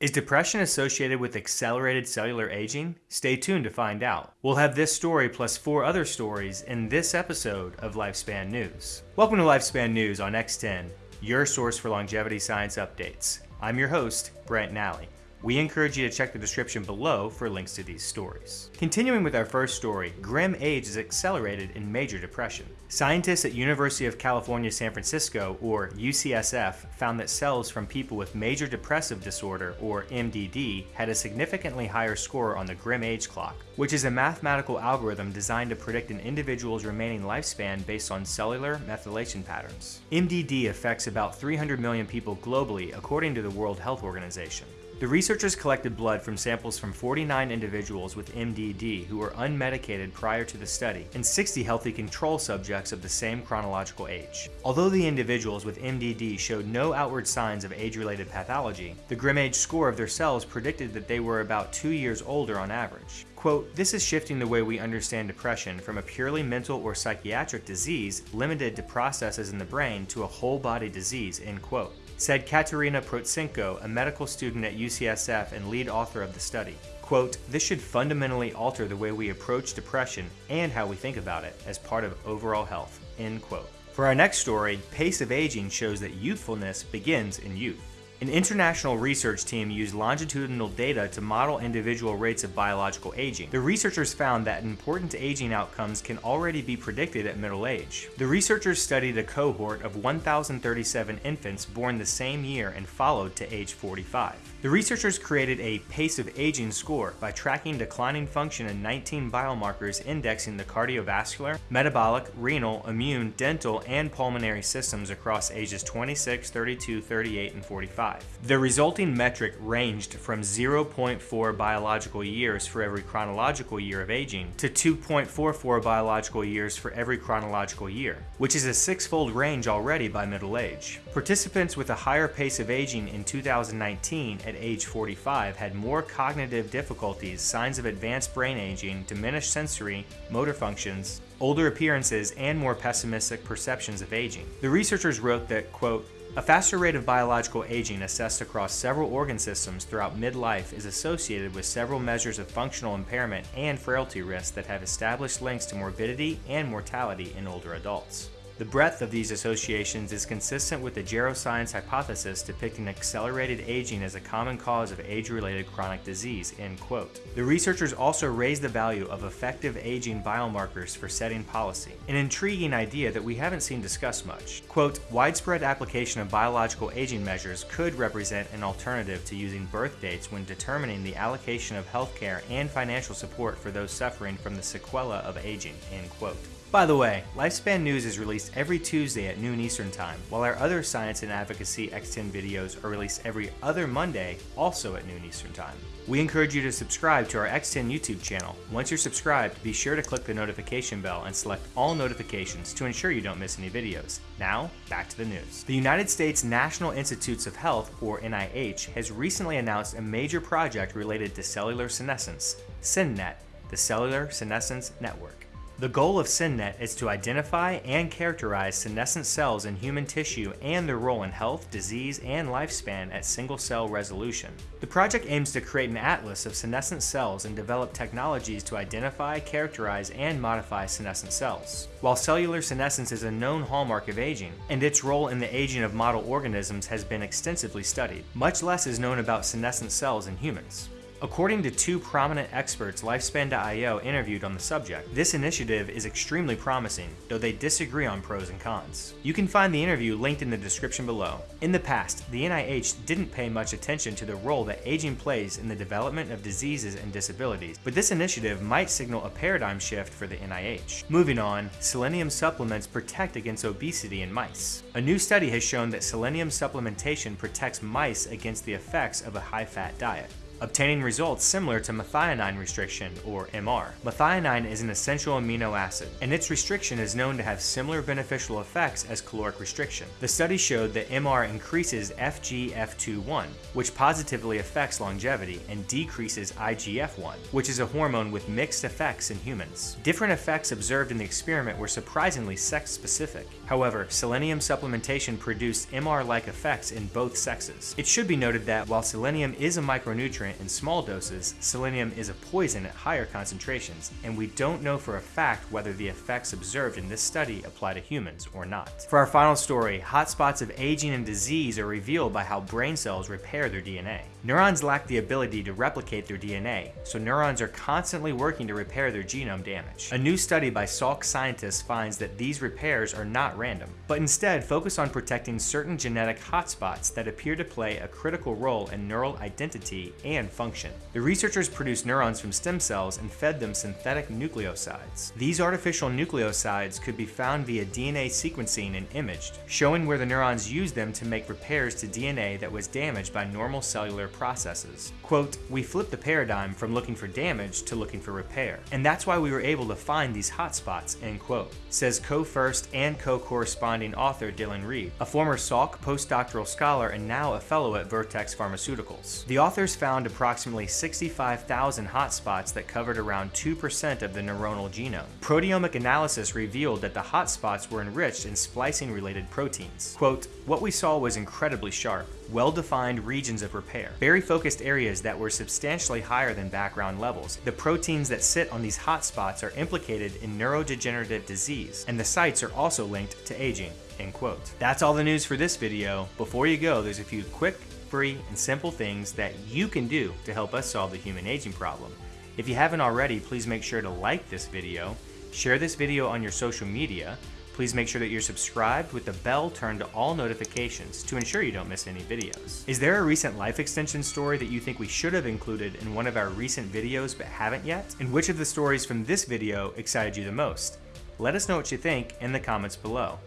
Is depression associated with accelerated cellular aging? Stay tuned to find out. We'll have this story plus four other stories in this episode of Lifespan News. Welcome to Lifespan News on X10, your source for longevity science updates. I'm your host, Brent Nally. We encourage you to check the description below for links to these stories. Continuing with our first story, GrimAge is accelerated in major depression. Scientists at University of California, San Francisco, or UCSF, found that cells from people with major depressive disorder, or MDD, had a significantly higher score on the GrimAge clock, which is a mathematical algorithm designed to predict an individual's remaining lifespan based on cellular methylation patterns. MDD affects about 300 million people globally, according to the World Health Organization. The researchers collected blood from samples from 49 individuals with MDD who were unmedicated prior to the study and 60 healthy control subjects of the same chronological age. Although the individuals with MDD showed no outward signs of age-related pathology, the GrimAge score of their cells predicted that they were about two years older on average. Quote, this is shifting the way we understand depression from a purely mental or psychiatric disease limited to processes in the brain to a whole body disease, end quote said Katerina Protsenko, a medical student at UCSF and lead author of the study. Quote, this should fundamentally alter the way we approach depression and how we think about it as part of overall health, end quote. For our next story, Pace of Aging shows that youthfulness begins in youth. An international research team used longitudinal data to model individual rates of biological aging. The researchers found that important aging outcomes can already be predicted at middle age. The researchers studied a cohort of 1,037 infants born the same year and followed to age 45. The researchers created a pace of aging score by tracking declining function in 19 biomarkers indexing the cardiovascular, metabolic, renal, immune, dental, and pulmonary systems across ages 26, 32, 38, and 45. The resulting metric ranged from 0.4 biological years for every chronological year of aging to 2.44 biological years for every chronological year, which is a six-fold range already by middle age. Participants with a higher pace of aging in 2019 at age 45 had more cognitive difficulties, signs of advanced brain aging, diminished sensory, motor functions, older appearances, and more pessimistic perceptions of aging. The researchers wrote that, quote, a faster rate of biological aging assessed across several organ systems throughout midlife is associated with several measures of functional impairment and frailty risks that have established links to morbidity and mortality in older adults. The breadth of these associations is consistent with the geroscience hypothesis depicting accelerated aging as a common cause of age-related chronic disease, end quote. The researchers also raised the value of effective aging biomarkers for setting policy, an intriguing idea that we haven't seen discussed much. Quote, widespread application of biological aging measures could represent an alternative to using birth dates when determining the allocation of healthcare and financial support for those suffering from the sequela of aging, end quote. By the way, Lifespan News is released every Tuesday at noon Eastern Time, while our other science and advocacy X10 videos are released every other Monday, also at noon Eastern Time. We encourage you to subscribe to our X10 YouTube channel. Once you're subscribed, be sure to click the notification bell and select all notifications to ensure you don't miss any videos. Now, back to the news. The United States National Institutes of Health, or NIH, has recently announced a major project related to cellular senescence, SenNet, the Cellular Senescence Network. The goal of SenNet is to identify and characterize senescent cells in human tissue and their role in health, disease, and lifespan at single-cell resolution. The project aims to create an atlas of senescent cells and develop technologies to identify, characterize, and modify senescent cells. While cellular senescence is a known hallmark of aging, and its role in the aging of model organisms has been extensively studied, much less is known about senescent cells in humans. According to two prominent experts Lifespan.io interviewed on the subject, this initiative is extremely promising, though they disagree on pros and cons. You can find the interview linked in the description below. In the past, the NIH didn't pay much attention to the role that aging plays in the development of diseases and disabilities, but this initiative might signal a paradigm shift for the NIH. Moving on, selenium supplements protect against obesity in mice. A new study has shown that selenium supplementation protects mice against the effects of a high-fat diet. Obtaining results similar to methionine restriction, or MR. Methionine is an essential amino acid, and its restriction is known to have similar beneficial effects as caloric restriction. The study showed that MR increases FGF21, which positively affects longevity, and decreases IGF-1, which is a hormone with mixed effects in humans. Different effects observed in the experiment were surprisingly sex-specific. However, selenium supplementation produced MR-like effects in both sexes. It should be noted that while selenium is a micronutrient in small doses, selenium is a poison at higher concentrations, and we don't know for a fact whether the effects observed in this study apply to humans or not. For our final story, hotspots of aging and disease are revealed by how brain cells repair their DNA. Neurons lack the ability to replicate their DNA, so neurons are constantly working to repair their genome damage. A new study by Salk scientists finds that these repairs are not random, but instead focus on protecting certain genetic hotspots that appear to play a critical role in neural identity and function. The researchers produced neurons from stem cells and fed them synthetic nucleosides. These artificial nucleosides could be found via DNA sequencing and imaged, showing where the neurons used them to make repairs to DNA that was damaged by normal cellular processes. Quote, we flipped the paradigm from looking for damage to looking for repair. And that's why we were able to find these hotspots, end quote, says co-first and co-corresponding author Dylan Reid, a former Salk postdoctoral scholar and now a fellow at Vertex Pharmaceuticals. The authors found approximately 65,000 hotspots that covered around 2% of the neuronal genome. Proteomic analysis revealed that the hotspots were enriched in splicing-related proteins. Quote, what we saw was incredibly sharp, well-defined regions of repair, very focused areas that were substantially higher than background levels. The proteins that sit on these hotspots are implicated in neurodegenerative disease, and the sites are also linked to aging. End quote. That's all the news for this video. Before you go, there's a few quick, free, and simple things that you can do to help us solve the human aging problem. If you haven't already, please make sure to like this video, share this video on your social media, Please make sure that you're subscribed with the bell turned to all notifications to ensure you don't miss any videos. Is there a recent life extension story that you think we should have included in one of our recent videos but haven't yet? And which of the stories from this video excited you the most? Let us know what you think in the comments below.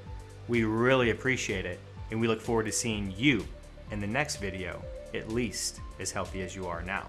We really appreciate it, and we look forward to seeing you in the next video, at least as healthy as you are now.